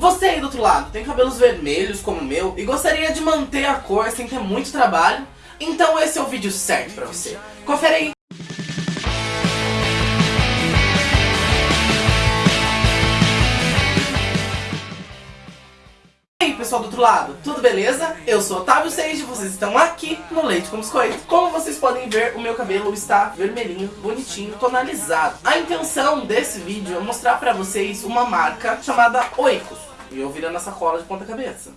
Você aí do outro lado tem cabelos vermelhos como o meu e gostaria de manter a cor sem ter muito trabalho? Então esse é o vídeo certo pra você. Confere aí! E pessoal do outro lado, tudo beleza? Eu sou Otávio Seiji, vocês estão aqui no Leite com Biscoito. Como vocês podem ver, o meu cabelo está vermelhinho, bonitinho, tonalizado. A intenção desse vídeo é mostrar pra vocês uma marca chamada Oikos. E eu virando essa cola de ponta cabeça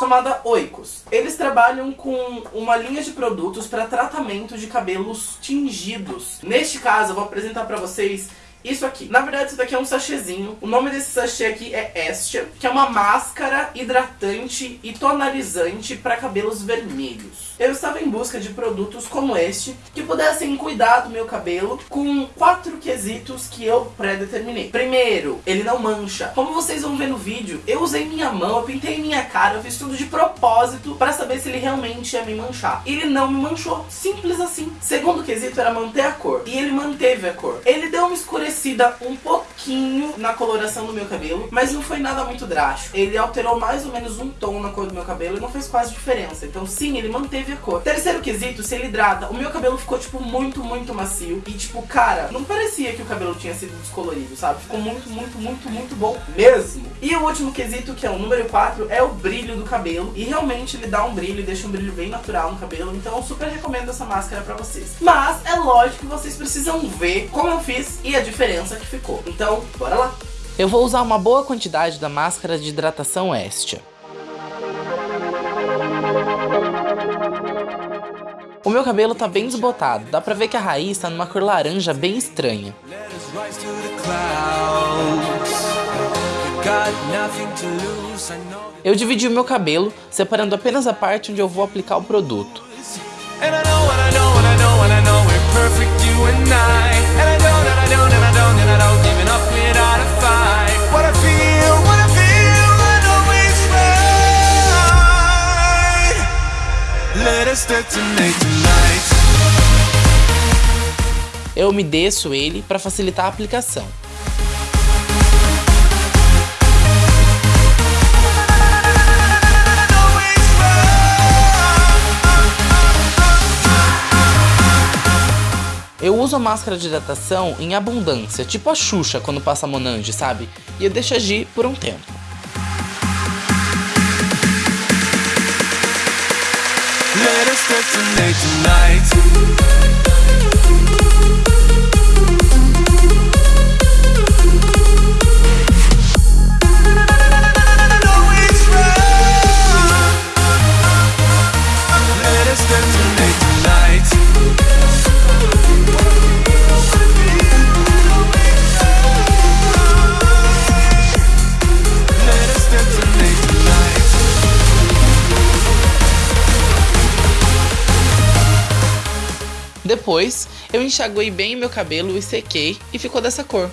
chamada Oikos. Eles trabalham com uma linha de produtos para tratamento de cabelos tingidos. Neste caso, eu vou apresentar para vocês isso aqui. Na verdade, isso daqui é um sachêzinho. O nome desse sachê aqui é Estia, que é uma máscara hidratante e tonalizante para cabelos vermelhos. Eu estava em busca de produtos como este, que pudessem cuidar do meu cabelo com quatro quesitos que eu pré-determinei. Primeiro, ele não mancha. Como vocês vão ver no vídeo, eu usei minha mão, eu pintei minha cara, eu fiz tudo de propósito para saber se ele realmente ia me manchar. Ele não me manchou, simples assim. Segundo quesito era manter a cor, e ele manteve a cor. Ele deu uma escurecida parecida um pouquinho na coloração do meu cabelo, mas não foi nada muito drástico. Ele alterou mais ou menos um tom na cor do meu cabelo e não fez quase diferença. Então sim, ele manteve a cor. Terceiro quesito, se ele hidrata. O meu cabelo ficou, tipo, muito, muito macio. E, tipo, cara, não parecia que o cabelo tinha sido descolorido, sabe? Ficou muito, muito, muito, muito bom mesmo. E o último quesito, que é o número 4, é o brilho do cabelo. E realmente ele dá um brilho, deixa um brilho bem natural no cabelo. Então eu super recomendo essa máscara pra vocês. Mas é lógico que vocês precisam ver como eu fiz e a diferença que ficou. Então, bora lá! Eu vou usar uma boa quantidade da máscara de hidratação Estia. O meu cabelo tá bem desbotado, dá pra ver que a raiz tá numa cor laranja bem estranha. Eu dividi o meu cabelo, separando apenas a parte onde eu vou aplicar o produto. Eu umedeço ele para facilitar a aplicação. Eu uso a máscara de hidratação em abundância, tipo a Xuxa quando passa Monange, sabe? E eu deixo agir por um tempo. Late tonight. Depois, eu enxaguei bem meu cabelo e sequei e ficou dessa cor.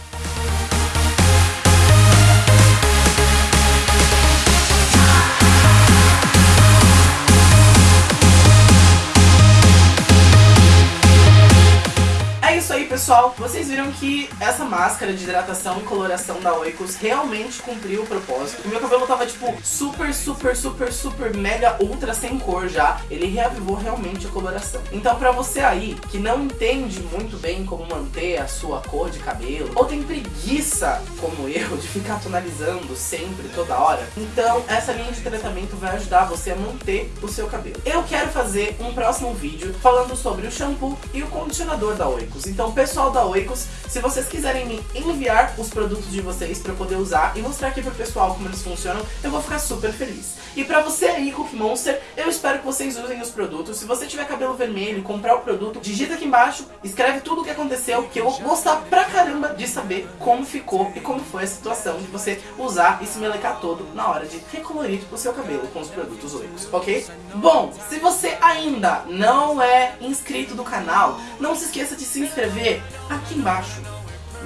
Pessoal, vocês viram que essa máscara de hidratação e coloração da Oikos realmente cumpriu o propósito. O meu cabelo tava, tipo, super, super, super, super, mega, ultra sem cor já. Ele reavivou realmente a coloração. Então pra você aí, que não entende muito bem como manter a sua cor de cabelo, ou tem preguiça, como eu, de ficar tonalizando sempre, toda hora, então essa linha de tratamento vai ajudar você a manter o seu cabelo. Eu quero fazer um próximo vídeo falando sobre o shampoo e o condicionador da Oikos. Então, pessoal, pessoal da Oikos, se vocês quiserem me enviar os produtos de vocês pra eu poder usar e mostrar aqui pro pessoal como eles funcionam, eu vou ficar super feliz. E pra você aí, Cookie Monster, eu espero que vocês usem os produtos. Se você tiver cabelo vermelho e comprar o produto, digita aqui embaixo, escreve tudo o que aconteceu, que eu vou gostar pra caramba de saber como ficou e como foi a situação de você usar e se melecar todo na hora de recolorir o seu cabelo com os produtos Oikos, ok? Bom, se você ainda não é inscrito do canal, não se esqueça de se inscrever aqui embaixo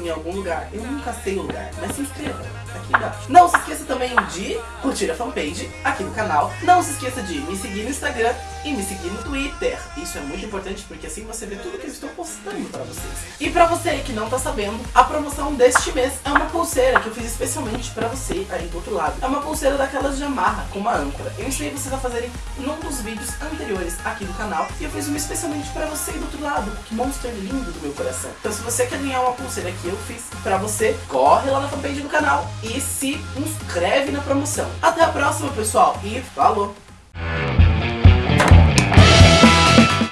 em algum lugar. Eu nunca sei o lugar, mas se inscreva aqui embaixo. Não se esqueça também de curtir a fanpage aqui do canal. Não se esqueça de me seguir no Instagram e me seguir no Twitter. Isso é muito importante porque assim você vê tudo que eu estou postando pra vocês. E pra você que não tá sabendo, a promoção deste mês é uma pulseira que eu fiz especialmente pra você aí do outro lado. É uma pulseira daquelas de amarra, com uma âncora. Eu ensinei vocês a fazerem num dos vídeos anteriores aqui do canal. E eu fiz uma especialmente pra você do outro lado. Que monstro lindo do meu coração. Então se você quer ganhar uma pulseira que eu fiz pra você, corre lá na fanpage do canal e se inscreve na promoção. Até a próxima, pessoal, e falou!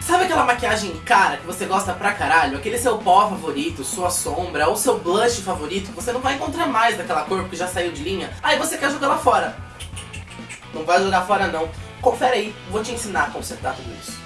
Sabe aquela maquiagem cara que você gosta pra caralho? Aquele seu pó favorito, sua sombra ou seu blush favorito você não vai encontrar mais daquela cor porque já saiu de linha? Aí você quer jogar lá fora. Não vai jogar fora não. Confere aí, vou te ensinar a consertar tudo isso.